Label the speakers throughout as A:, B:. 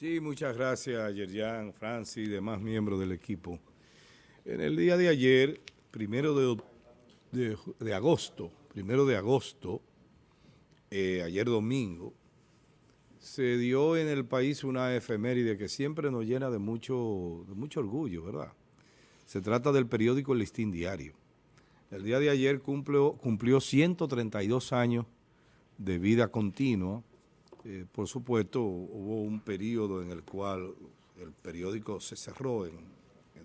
A: Sí, muchas gracias, Yerjan, Francis y demás miembros del equipo. En el día de ayer, primero de, agosto, primero de agosto, eh, ayer domingo, se dio en el país una efeméride que siempre nos llena de mucho, de mucho orgullo, ¿verdad? Se trata del periódico Listín Diario. El día de ayer cumplió, cumplió 132 años de vida continua, eh, por supuesto, hubo un periodo en el cual el periódico se cerró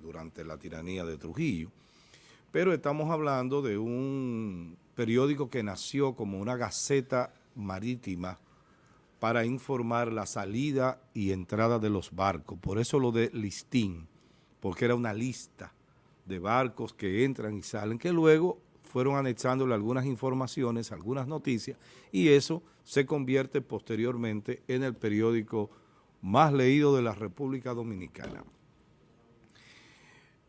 A: durante la tiranía de Trujillo, pero estamos hablando de un periódico que nació como una gaceta marítima para informar la salida y entrada de los barcos. Por eso lo de listín, porque era una lista de barcos que entran y salen, que luego fueron anexándole algunas informaciones, algunas noticias, y eso se convierte posteriormente en el periódico más leído de la República Dominicana.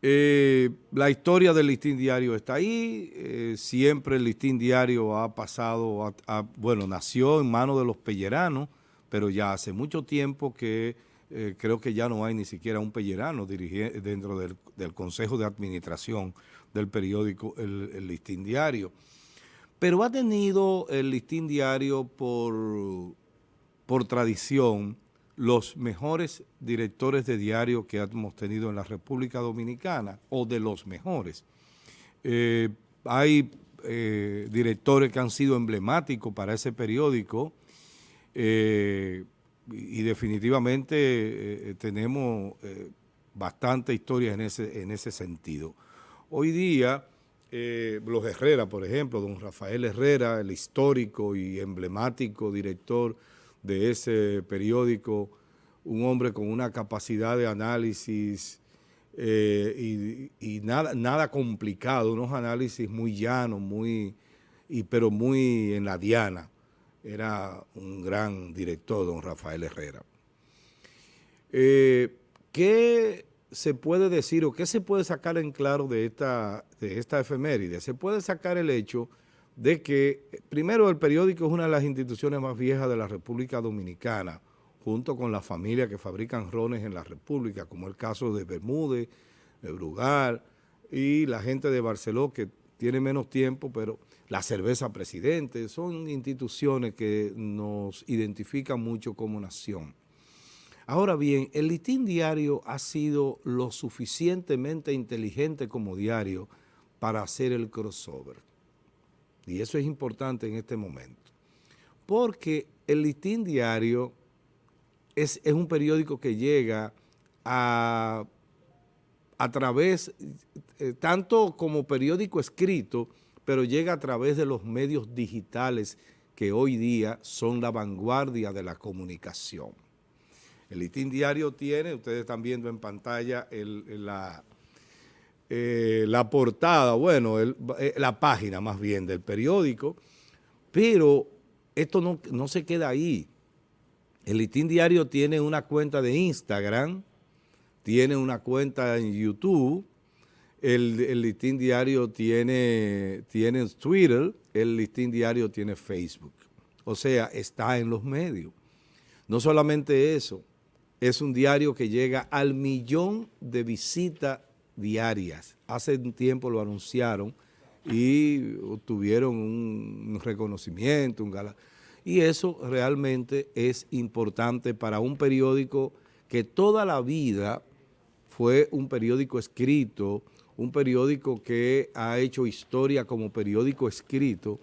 A: Eh, la historia del listín diario está ahí, eh, siempre el listín diario ha pasado, bueno, nació en manos de los pelleranos, pero ya hace mucho tiempo que eh, creo que ya no hay ni siquiera un pellerano dentro del Consejo de Administración del periódico El, Listín Diario. Pero ha tenido el Listín Diario por, por tradición los mejores directores de diario que hemos tenido en la República Dominicana, o de los mejores. Eh, hay eh, directores que han sido emblemáticos para ese periódico eh, y definitivamente tenemos bastante historia en ese, en ese sentido. Hoy día, eh, los Herrera, por ejemplo, don Rafael Herrera, el histórico y emblemático director de ese periódico, un hombre con una capacidad de análisis eh, y, nada, complicado, unos análisis muy llanos, muy, pero muy en la diana. Era un gran director, don Rafael Herrera. Eh, ¿Qué se puede decir o qué se puede sacar en claro de esta, de esta efeméride? Se puede sacar el hecho de que, primero, el periódico es una de las instituciones más viejas de la República Dominicana, junto con las familias que fabrican rones en la República, como el caso de Bermúdez, de Brugal y la gente de Barceló, que tiene menos tiempo, pero la cerveza presidente, son instituciones que nos identifican mucho como nación. Ahora bien, el listín diario ha sido lo suficientemente inteligente como diario para hacer el crossover. Y eso es importante en este momento. Porque el listín diario es, un periódico que llega a, través, eh, tanto como periódico escrito, pero llega a través de los medios digitales que hoy día son la vanguardia de la comunicación. El listín diario tiene, ustedes están viendo en pantalla la, eh, la portada, bueno, eh, la página más bien del periódico, pero esto no, no se queda ahí. El listín diario tiene una cuenta de Instagram, tiene una cuenta en YouTube, el, el, listín diario tiene, tiene Twitter, el listín diario tiene Facebook. O sea, está en los medios. No solamente eso, es un diario que llega al millón de visitas diarias. Hace un tiempo lo anunciaron y obtuvieron un reconocimiento, un gala. Y eso realmente es importante para un periódico que toda la vida fue un periódico escrito, un periódico que ha hecho historia como periódico escrito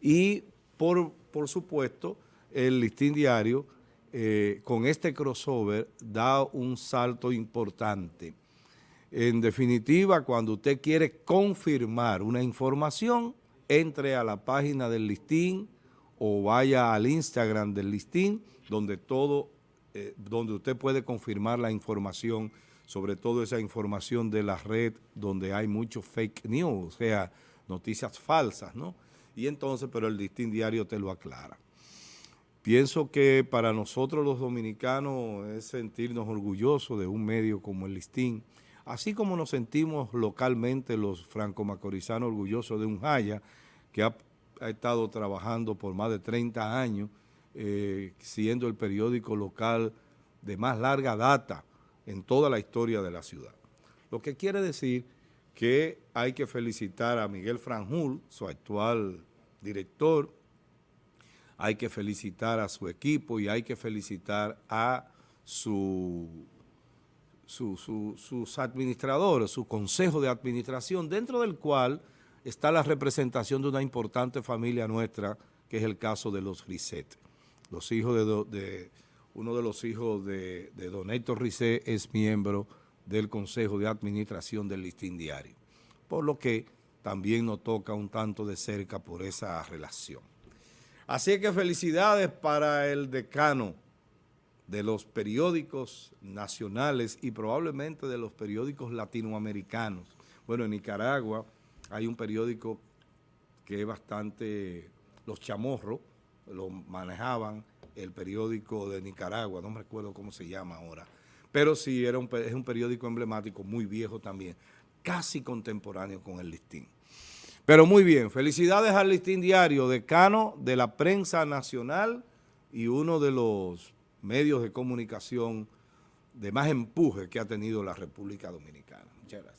A: y por, por supuesto el listín diario eh, con este crossover da un salto importante. En definitiva, cuando usted quiere confirmar una información, entre a la página del listín o vaya al Instagram del listín, donde todo, eh, donde usted puede confirmar la información, sobre todo esa información de la red donde hay mucho fake news, o sea, noticias falsas, ¿no? Y entonces, pero el listín diario te lo aclara. Pienso que para nosotros los dominicanos es sentirnos orgullosos de un medio como el Listín, así como nos sentimos localmente los franco-macorizanos orgullosos de un Jaya que ha, estado trabajando por más de 30 años, eh, siendo el periódico local de más larga data en toda la historia de la ciudad. Lo que quiere decir que hay que felicitar a Miguel Franjul, su actual director, hay que felicitar a su equipo y hay que felicitar a su, sus administradores, su consejo de administración, dentro del cual está la representación de una importante familia nuestra, que es el caso de los Risset. Los hijos de, uno de los hijos de, de Don Héctor Risset es miembro del Consejo de Administración del Listín Diario, por lo que también nos toca un tanto de cerca por esa relación. Así que felicidades para el decano de los periódicos nacionales y probablemente de los periódicos latinoamericanos. Bueno, en Nicaragua hay un periódico que es bastante, los chamorros lo manejaban, el periódico de Nicaragua, no me recuerdo cómo se llama ahora, pero sí era un, es un periódico emblemático, muy viejo también, casi contemporáneo con el listín. Pero muy bien, felicidades al Listín Diario, decano de la prensa nacional y uno de los medios de comunicación de más empuje que ha tenido la República Dominicana. Muchas gracias.